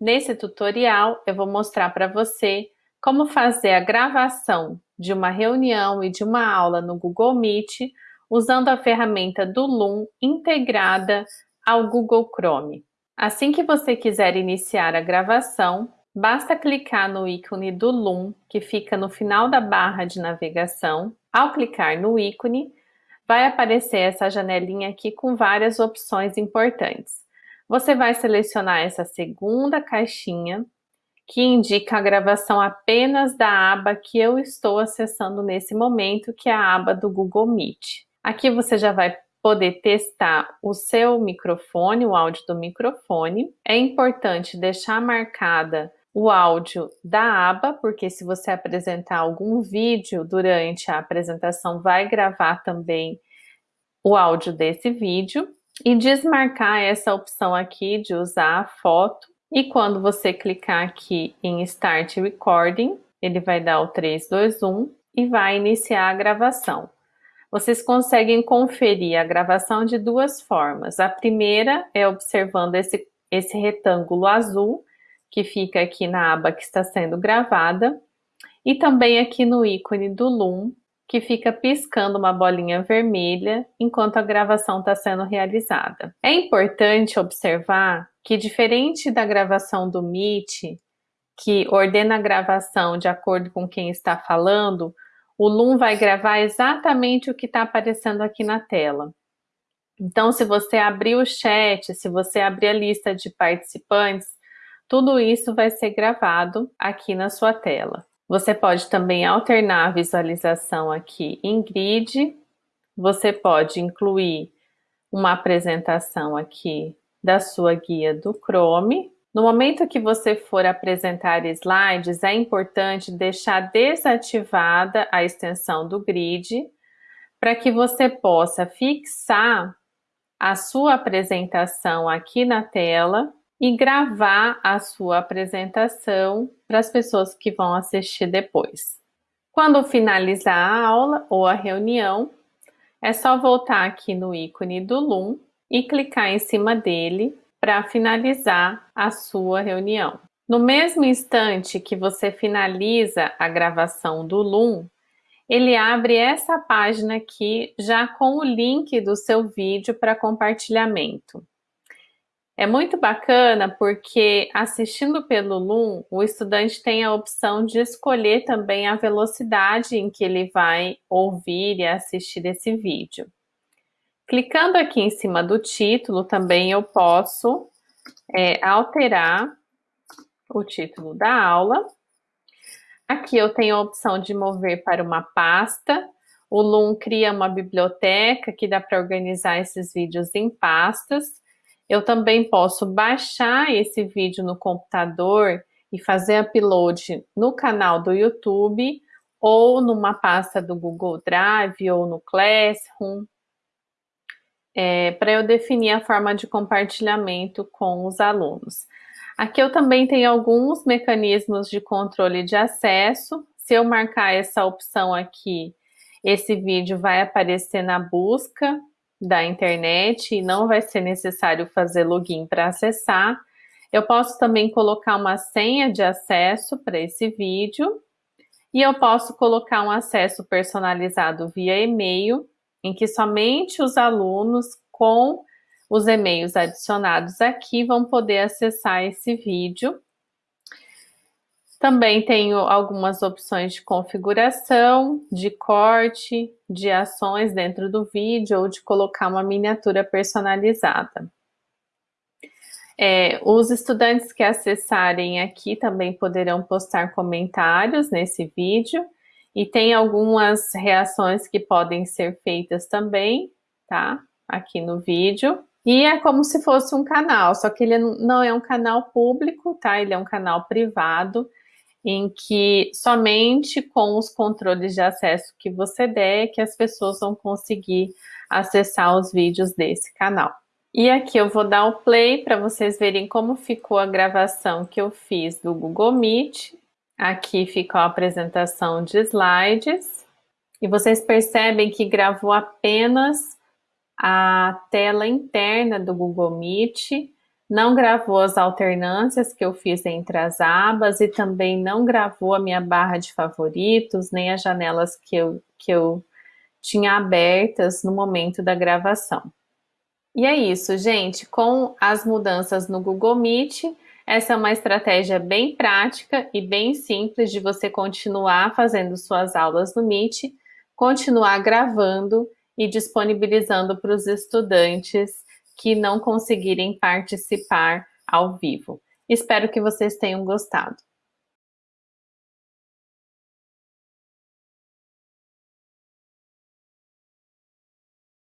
Nesse tutorial, eu vou mostrar para você como fazer a gravação de uma reunião e de uma aula no Google Meet usando a ferramenta do Loom integrada ao Google Chrome. Assim que você quiser iniciar a gravação, basta clicar no ícone do Loom, que fica no final da barra de navegação. Ao clicar no ícone, vai aparecer essa janelinha aqui com várias opções importantes. Você vai selecionar essa segunda caixinha, que indica a gravação apenas da aba que eu estou acessando nesse momento, que é a aba do Google Meet. Aqui você já vai poder testar o seu microfone, o áudio do microfone. É importante deixar marcada o áudio da aba, porque se você apresentar algum vídeo durante a apresentação, vai gravar também o áudio desse vídeo e desmarcar essa opção aqui de usar a foto. E quando você clicar aqui em Start Recording, ele vai dar o 3, 2, 1 e vai iniciar a gravação. Vocês conseguem conferir a gravação de duas formas. A primeira é observando esse, esse retângulo azul, que fica aqui na aba que está sendo gravada, e também aqui no ícone do Loom, que fica piscando uma bolinha vermelha enquanto a gravação está sendo realizada. É importante observar que, diferente da gravação do Meet, que ordena a gravação de acordo com quem está falando, o Loom vai gravar exatamente o que está aparecendo aqui na tela. Então, se você abrir o chat, se você abrir a lista de participantes, tudo isso vai ser gravado aqui na sua tela. Você pode também alternar a visualização aqui em grid. Você pode incluir uma apresentação aqui da sua guia do Chrome. No momento que você for apresentar slides, é importante deixar desativada a extensão do grid para que você possa fixar a sua apresentação aqui na tela e gravar a sua apresentação para as pessoas que vão assistir depois. Quando finalizar a aula ou a reunião, é só voltar aqui no ícone do Loom e clicar em cima dele para finalizar a sua reunião. No mesmo instante que você finaliza a gravação do Loom, ele abre essa página aqui já com o link do seu vídeo para compartilhamento. É muito bacana porque assistindo pelo Loom, o estudante tem a opção de escolher também a velocidade em que ele vai ouvir e assistir esse vídeo. Clicando aqui em cima do título, também eu posso é, alterar o título da aula. Aqui eu tenho a opção de mover para uma pasta. O Loom cria uma biblioteca que dá para organizar esses vídeos em pastas. Eu também posso baixar esse vídeo no computador e fazer upload no canal do YouTube ou numa pasta do Google Drive ou no Classroom, é, para eu definir a forma de compartilhamento com os alunos. Aqui eu também tenho alguns mecanismos de controle de acesso. Se eu marcar essa opção aqui, esse vídeo vai aparecer na busca da internet e não vai ser necessário fazer login para acessar. Eu posso também colocar uma senha de acesso para esse vídeo e eu posso colocar um acesso personalizado via e-mail, em que somente os alunos com os e-mails adicionados aqui vão poder acessar esse vídeo também tenho algumas opções de configuração, de corte, de ações dentro do vídeo ou de colocar uma miniatura personalizada. É, os estudantes que acessarem aqui também poderão postar comentários nesse vídeo e tem algumas reações que podem ser feitas também, tá? Aqui no vídeo. E é como se fosse um canal, só que ele não é um canal público, tá? Ele é um canal privado em que somente com os controles de acesso que você der que as pessoas vão conseguir acessar os vídeos desse canal. E aqui eu vou dar o play para vocês verem como ficou a gravação que eu fiz do Google Meet. Aqui ficou a apresentação de slides. E vocês percebem que gravou apenas a tela interna do Google Meet, não gravou as alternâncias que eu fiz entre as abas e também não gravou a minha barra de favoritos, nem as janelas que eu, que eu tinha abertas no momento da gravação. E é isso, gente. Com as mudanças no Google Meet, essa é uma estratégia bem prática e bem simples de você continuar fazendo suas aulas no Meet, continuar gravando e disponibilizando para os estudantes que não conseguirem participar ao vivo. Espero que vocês tenham gostado.